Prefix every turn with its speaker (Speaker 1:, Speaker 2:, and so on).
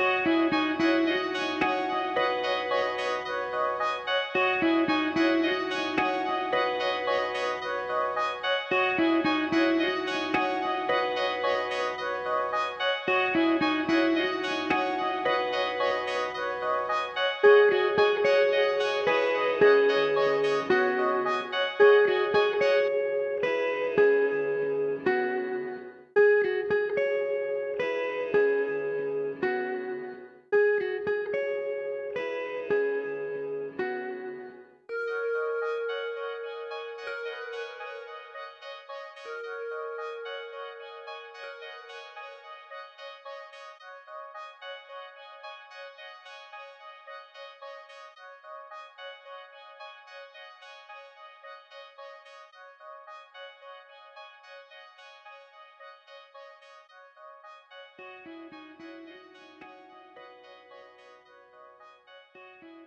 Speaker 1: Thank you.
Speaker 2: Música